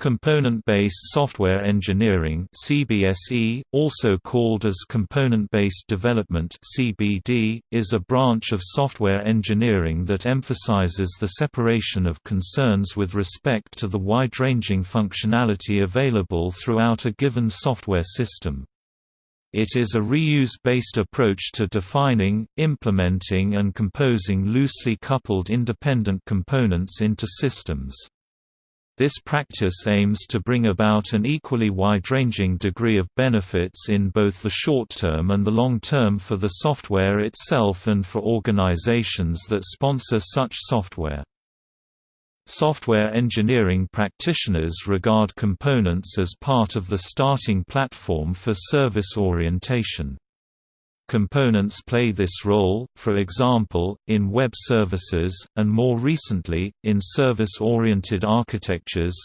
Component-based software engineering (CBSE), also called as component-based development (CBD), is a branch of software engineering that emphasizes the separation of concerns with respect to the wide-ranging functionality available throughout a given software system. It is a reuse-based approach to defining, implementing and composing loosely coupled independent components into systems. This practice aims to bring about an equally wide-ranging degree of benefits in both the short term and the long term for the software itself and for organizations that sponsor such software. Software engineering practitioners regard components as part of the starting platform for service orientation. Components play this role, for example, in web services, and more recently, in service-oriented architectures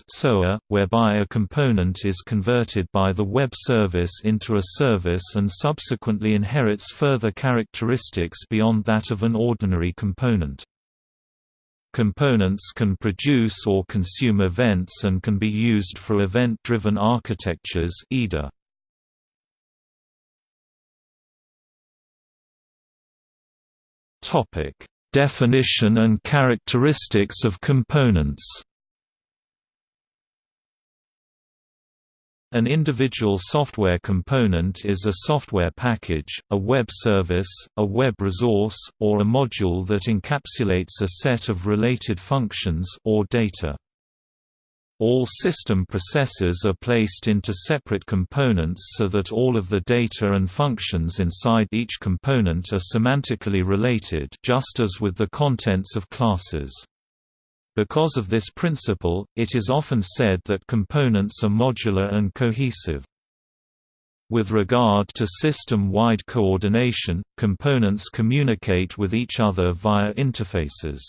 whereby a component is converted by the web service into a service and subsequently inherits further characteristics beyond that of an ordinary component. Components can produce or consume events and can be used for event-driven architectures EDA. Topic: Definition and characteristics of components. An individual software component is a software package, a web service, a web resource, or a module that encapsulates a set of related functions or data. All system processors are placed into separate components so that all of the data and functions inside each component are semantically related just as with the contents of classes. Because of this principle, it is often said that components are modular and cohesive. With regard to system-wide coordination, components communicate with each other via interfaces.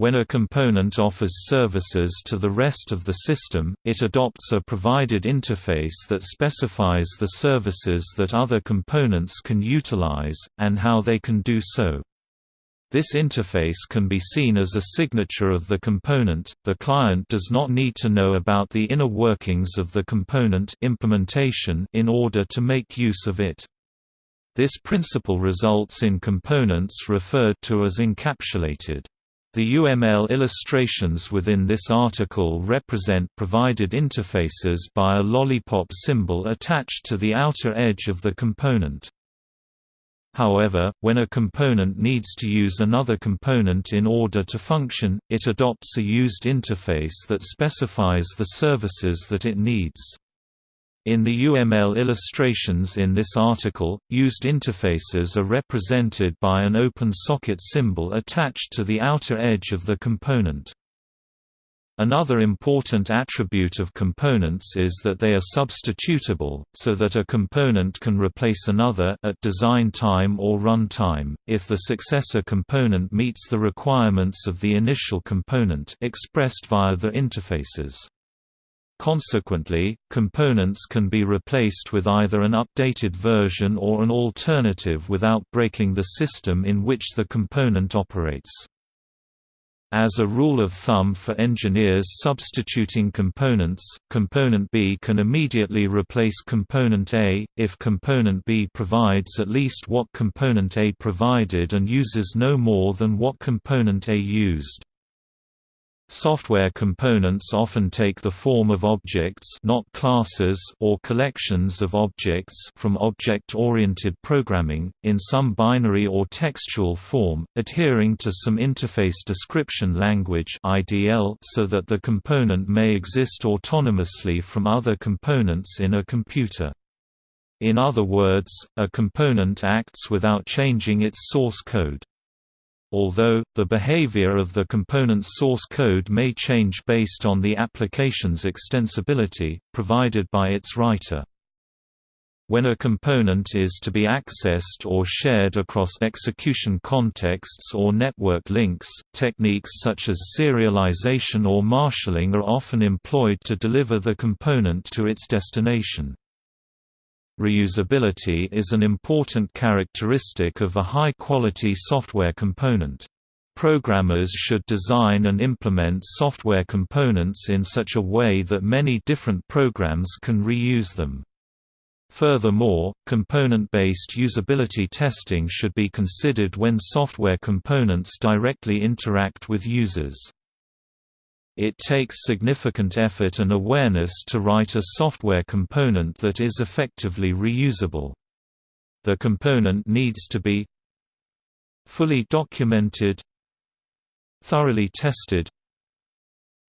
When a component offers services to the rest of the system, it adopts a provided interface that specifies the services that other components can utilize, and how they can do so. This interface can be seen as a signature of the component. The client does not need to know about the inner workings of the component implementation in order to make use of it. This principle results in components referred to as encapsulated. The UML illustrations within this article represent provided interfaces by a lollipop symbol attached to the outer edge of the component. However, when a component needs to use another component in order to function, it adopts a used interface that specifies the services that it needs. In the UML illustrations in this article, used interfaces are represented by an open socket symbol attached to the outer edge of the component. Another important attribute of components is that they are substitutable, so that a component can replace another at design time or run time, if the successor component meets the requirements of the initial component expressed via the interfaces. Consequently, components can be replaced with either an updated version or an alternative without breaking the system in which the component operates. As a rule of thumb for engineers substituting components, component B can immediately replace component A, if component B provides at least what component A provided and uses no more than what component A used. Software components often take the form of objects not classes or collections of objects from object-oriented programming, in some binary or textual form, adhering to some interface description language so that the component may exist autonomously from other components in a computer. In other words, a component acts without changing its source code although, the behavior of the component's source code may change based on the application's extensibility, provided by its writer. When a component is to be accessed or shared across execution contexts or network links, techniques such as serialization or marshalling are often employed to deliver the component to its destination. Reusability is an important characteristic of a high-quality software component. Programmers should design and implement software components in such a way that many different programs can reuse them. Furthermore, component-based usability testing should be considered when software components directly interact with users. It takes significant effort and awareness to write a software component that is effectively reusable. The component needs to be fully documented thoroughly tested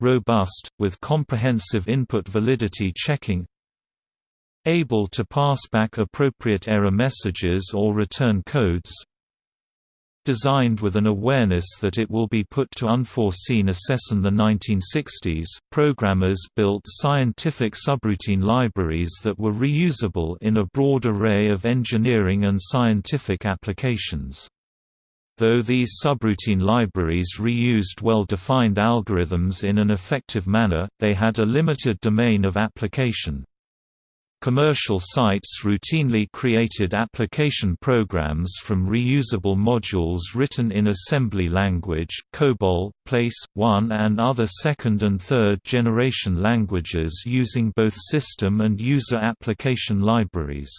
robust, with comprehensive input validity checking able to pass back appropriate error messages or return codes designed with an awareness that it will be put to unforeseen assess. In the 1960s, programmers built scientific subroutine libraries that were reusable in a broad array of engineering and scientific applications. Though these subroutine libraries reused well-defined algorithms in an effective manner, they had a limited domain of application. Commercial sites routinely created application programs from reusable modules written in assembly language, COBOL, Place, 1 and other second and third generation languages using both system and user application libraries.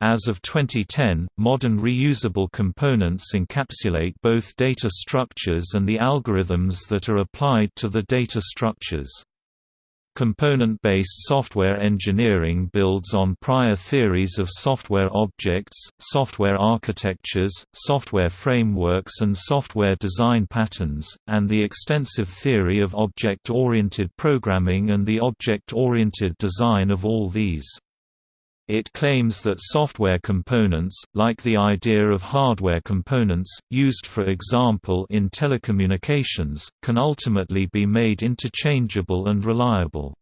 As of 2010, modern reusable components encapsulate both data structures and the algorithms that are applied to the data structures. Component-based software engineering builds on prior theories of software objects, software architectures, software frameworks and software design patterns, and the extensive theory of object-oriented programming and the object-oriented design of all these. It claims that software components, like the idea of hardware components, used for example in telecommunications, can ultimately be made interchangeable and reliable.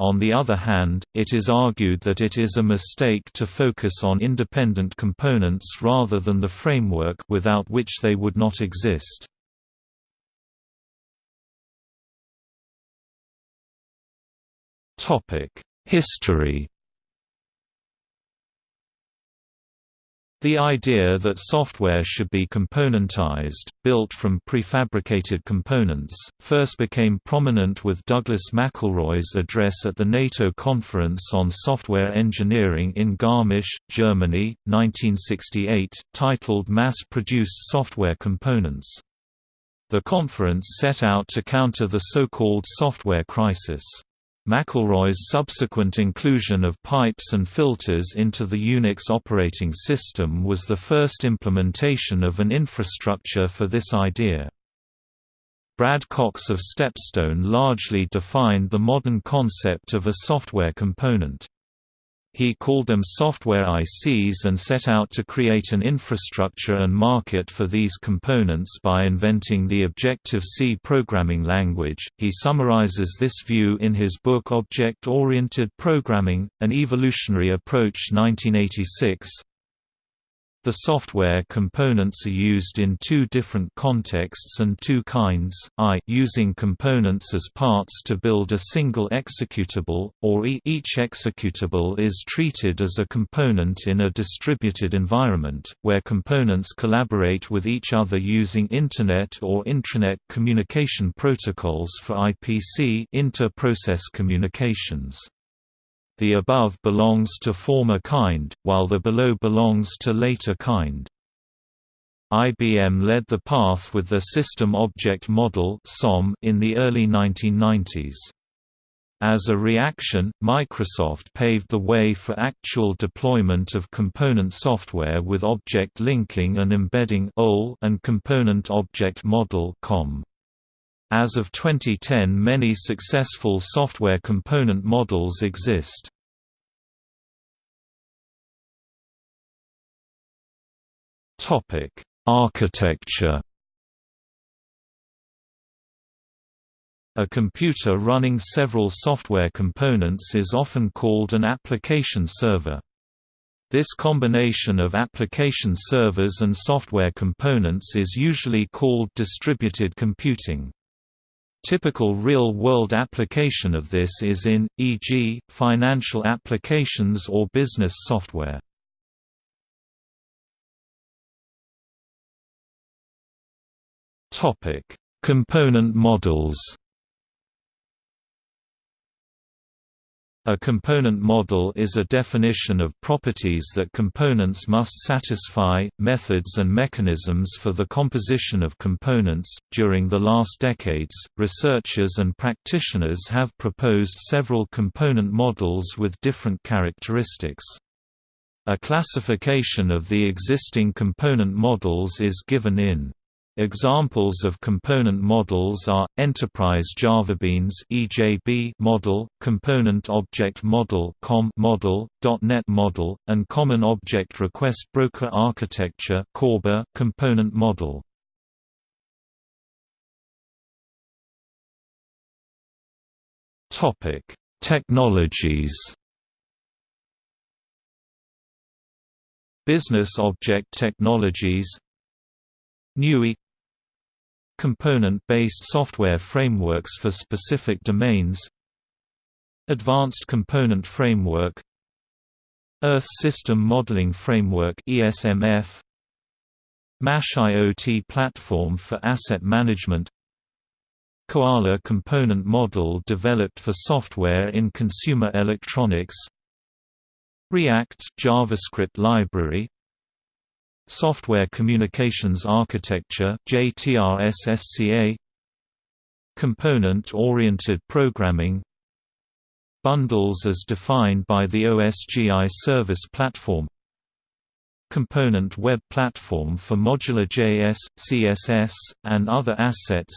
On the other hand, it is argued that it is a mistake to focus on independent components rather than the framework without which they would not exist. History The idea that software should be componentized, built from prefabricated components, first became prominent with Douglas McIlroy's address at the NATO Conference on Software Engineering in Garmisch, Germany, 1968, titled Mass-Produced Software Components. The conference set out to counter the so-called software crisis. McIlroy's subsequent inclusion of pipes and filters into the Unix operating system was the first implementation of an infrastructure for this idea. Brad Cox of Stepstone largely defined the modern concept of a software component. He called them software ICs and set out to create an infrastructure and market for these components by inventing the Objective-C programming language. He summarizes this view in his book Object Oriented Programming: An Evolutionary Approach 1986. The software components are used in two different contexts and two kinds, I using components as parts to build a single executable, or e each executable is treated as a component in a distributed environment, where components collaborate with each other using Internet or intranet communication protocols for IPC inter-process communications. The above belongs to former kind, while the below belongs to later kind. IBM led the path with the System Object Model in the early 1990s. As a reaction, Microsoft paved the way for actual deployment of component software with object linking and embedding and component object model COM. As of 2010 many successful software component models exist. Architecture A computer running several software components is often called an application server. This combination of application servers and software components is usually called distributed computing. Typical real-world application of this is in, e.g., financial applications or business software. Component models A component model is a definition of properties that components must satisfy, methods and mechanisms for the composition of components. During the last decades, researchers and practitioners have proposed several component models with different characteristics. A classification of the existing component models is given in Examples of component models are Enterprise JavaBeans (EJB) model, Component Object Model (COM) model, .NET model, and Common Object Request Broker Architecture (CORBA) component model. Topic: Technologies. Business Object Technologies Newi Component-based software frameworks for specific domains. Advanced Component Framework. Earth System Modeling Framework ESMF MASH IoT Platform for Asset Management. Koala Component Model developed for software in consumer electronics. React JavaScript library Software Communications Architecture Component-oriented programming. Bundles as defined by the OSGI Service Platform. Component Web Platform for Modular JS, CSS, and other assets.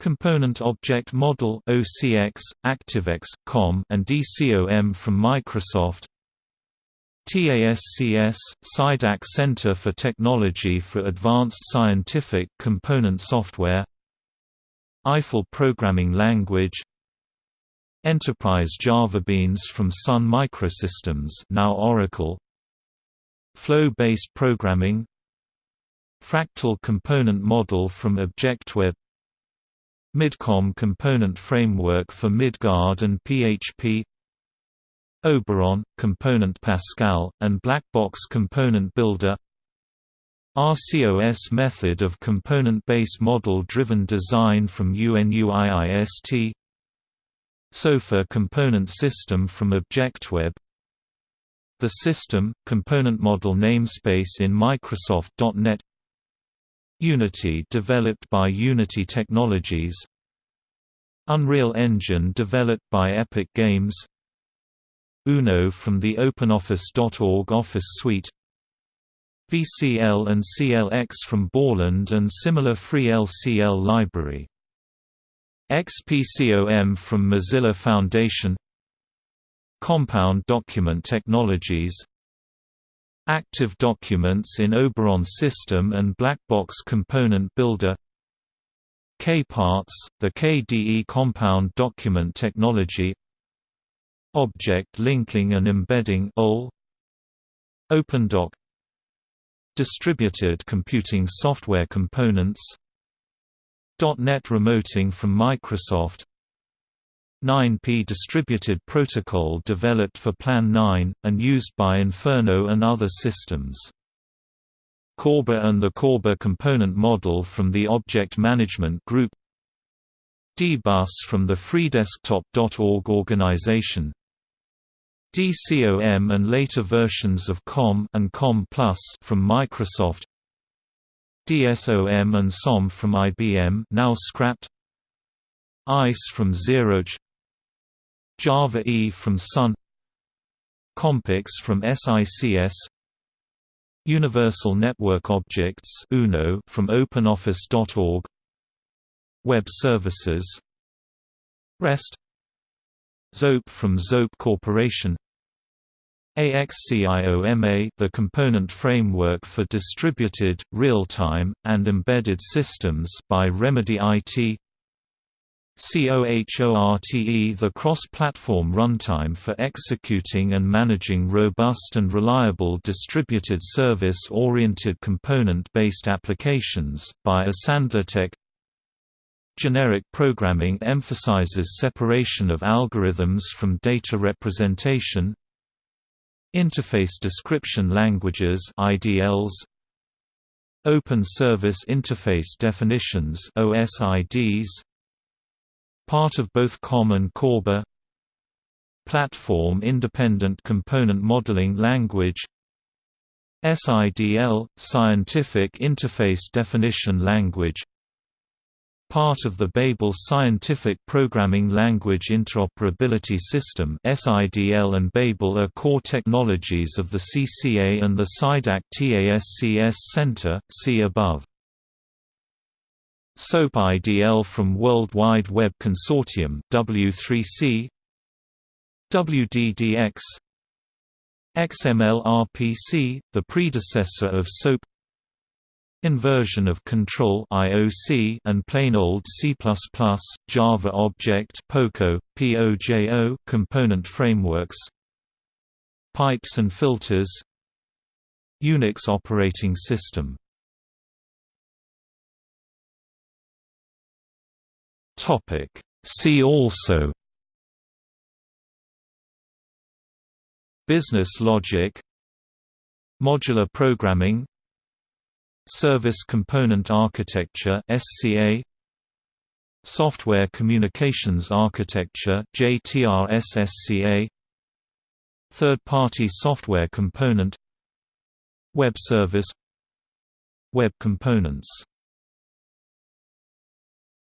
Component Object Model OCX, ActiveX, COM, and DCOM from Microsoft TASCS, SciDAC Center for Technology for Advanced Scientific Component Software Eiffel Programming Language Enterprise JavaBeans from Sun Microsystems now Oracle Flow-based programming Fractal Component Model from ObjectWeb Midcom Component Framework for Midgard and PHP Oberon, Component Pascal, and black box Component Builder. RCOS method of component-based model-driven design from UNUIIST SOFA component system from ObjectWeb. The system, component model namespace in Microsoft.NET Unity developed by Unity Technologies. Unreal Engine developed by Epic Games UNO from the OpenOffice.org Office Suite VCL and CLX from Borland and similar free LCL library XPCOM from Mozilla Foundation Compound Document Technologies Active Documents in Oberon System and Blackbox Component Builder KParts, the KDE Compound Document Technology Object Linking and Embedding OpenDoc Distributed Computing Software Components .NET Remoting from Microsoft 9P Distributed Protocol developed for Plan 9, and used by Inferno and other systems. Corba and the Corba component model from the Object Management Group DBus from the FreeDesktop.org organization DCOM and later versions of COM and COM Plus from Microsoft DSOM and SOM from IBM now scrapped ICE from ZeroC Java E from Sun Kompics from SICS Universal Network Objects UNO from OpenOffice.org Web Services REST Zope from Zope Corporation. AXCIOMA the component framework for distributed, real-time, and embedded systems by Remedy IT COHORTE the cross-platform runtime for executing and managing robust and reliable distributed service-oriented component-based applications, by isandlaTech Generic programming emphasizes separation of algorithms from data representation Interface Description Languages IDLs Open Service Interface Definitions OSIDs Part of both COM and CORBA Platform Independent Component Modeling Language SIDL – Scientific Interface Definition Language Part of the Babel Scientific Programming Language Interoperability System SIDL and Babel are core technologies of the CCA and the SciDAC TASCS Center, see above. SOAP IDL from World Wide Web Consortium W3C WDDX XML-RPC, the predecessor of SOAP Inversion of control IOC and plain old C++, Java Object POCO, POJO component frameworks Pipes and filters Unix operating system. Topic. See also. Business logic. Modular programming Service Component Architecture (SCA), Software Communications Architecture (JTRS-SCA), Third-party software component, Web service, Web components